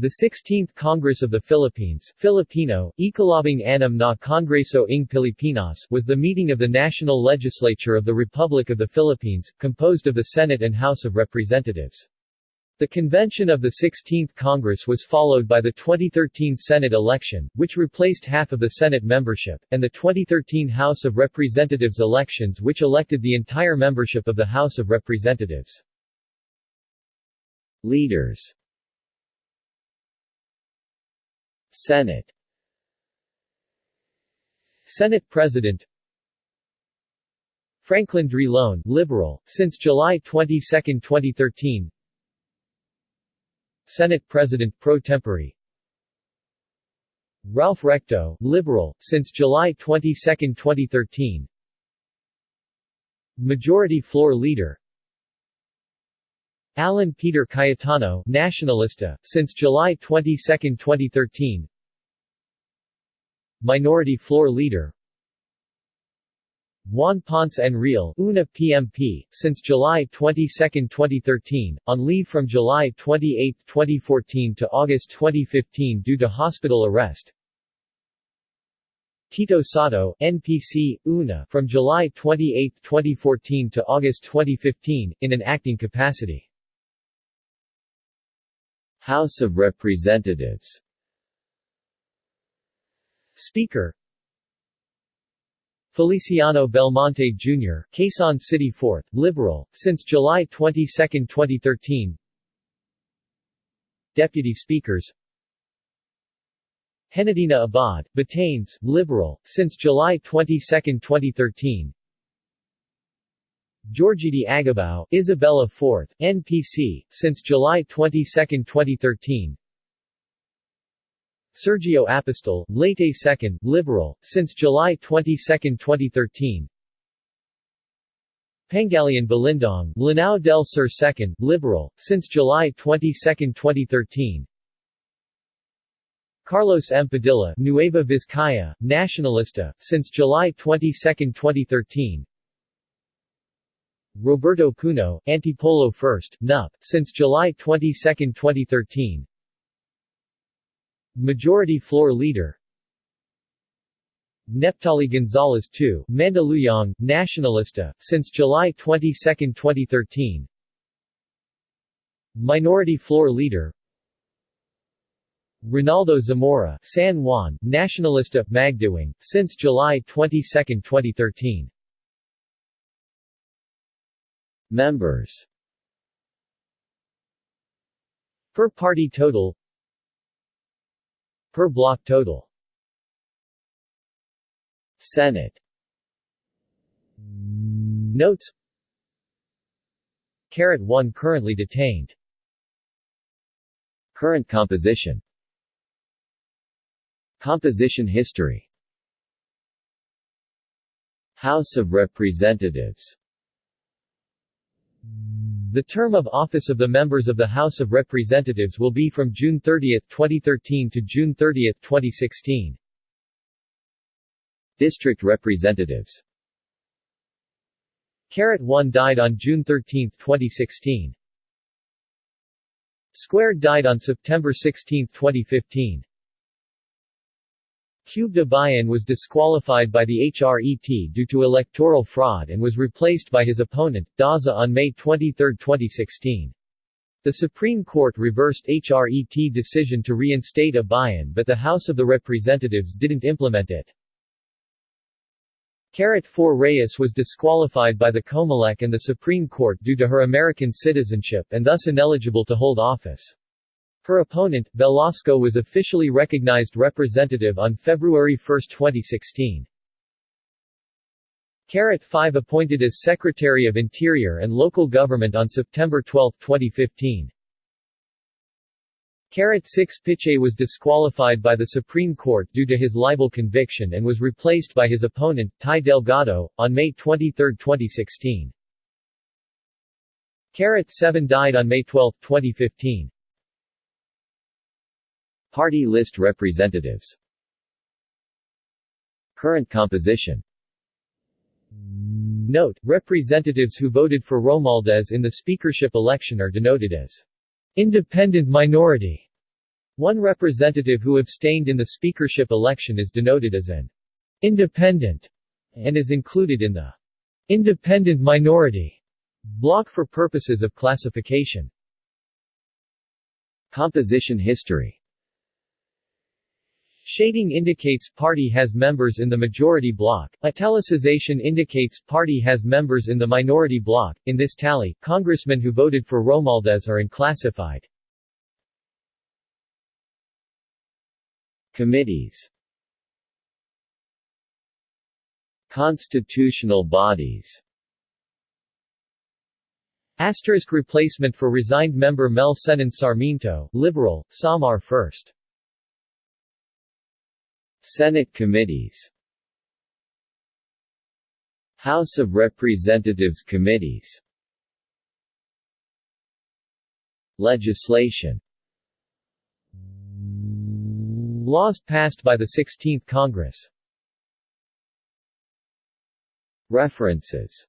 The 16th Congress of the Philippines Filipino, Ikalabing Anim na Kongreso ng Pilipinas was the meeting of the National Legislature of the Republic of the Philippines, composed of the Senate and House of Representatives. The convention of the 16th Congress was followed by the 2013 Senate election, which replaced half of the Senate membership, and the 2013 House of Representatives elections which elected the entire membership of the House of Representatives. Leaders Senate. Senate President. Franklin Drilon, Liberal, since July 22, 2013 Senate President pro tempore. Ralph Recto, Liberal, since July 22, 2013 Majority Floor Leader Alan Peter Cayetano, Nacionalista, since July 22, 2013 Minority Floor Leader. Juan Ponce Enrile, UNA PMP, since July 22, 2013, on leave from July 28, 2014 to August 2015 due to hospital arrest. Tito Sotto, NPC, UNA, from July 28, 2014 to August 2015, in an acting capacity House of Representatives. Speaker. Feliciano Belmonte Jr., Quezon City 4th, Liberal, since July 22, 2013 Deputy Speakers. Henedina Abad, Batanes, Liberal, since July 22, 2013 Giorgidi Aggabao, Isabela 4th, NPC, since July 22, 2013 Sergio Apostol, Leyte 2nd, Liberal, since July 22, 2013 Pangalian Balindong, Lanao del Sur 2nd, Liberal, since July 22, 2013 Carlos M. Padilla, Nueva Vizcaya, Nacionalista, since July 22, 2013 Roberto Puno, Antipolo 1st, NUP, since July 22, 2013 Majority Floor Leader. Neptali Gonzalez II, Mandaluyong, Nacionalista, since July 22, 2013 Minority Floor Leader. Ronaldo Zamora, San Juan, Nacionalista, Magdiwang, since July 22, 2013 Members Per party total Per block total. Senate Notes Carat 1 currently detained. Current composition Composition history. House of Representatives The term of office of the members of the House of Representatives will be from June 30, 2013 to June 30, 2016. District Representatives Carat 1 died on June 13, 2016. Squared died on September 16, 2015. Cube Abayon was disqualified by the HRET due to electoral fraud and was replaced by his opponent, Daza on May 23, 2016. The Supreme Court reversed HRET decision to reinstate Abayon but the House of the Representatives didn't implement it. Carat 4 Reyes was disqualified by the Comelec and the Supreme Court due to her American citizenship and thus ineligible to hold office. Her opponent, Velasco was officially recognized representative on February 1, 2016. Carat 5 appointed as Secretary of Interior and Local Government on September 12, 2015. Carat 6 Pichay was disqualified by the Supreme Court due to his libel conviction and was replaced by his opponent, Ty Delgado, on May 23, 2016. Carat 7 died on May 12, 2015. Party list representatives Current composition Note, representatives who voted for Romualdez in the speakership election are denoted as independent minority. One representative who abstained in the speakership election is denoted as an independent and is included in the independent minority block for purposes of classification. Composition history Shading indicates party has members in the majority bloc. Italicization indicates party has members in the minority bloc. In this tally, congressmen who voted for Romualdez are unclassified. Committees Constitutional bodies Asterisk replacement for resigned member Mel Senen Sarmiento, Liberal, Samar First. Senate committees. House of Representatives committees. Legislation. Laws passed by the 16th Congress. References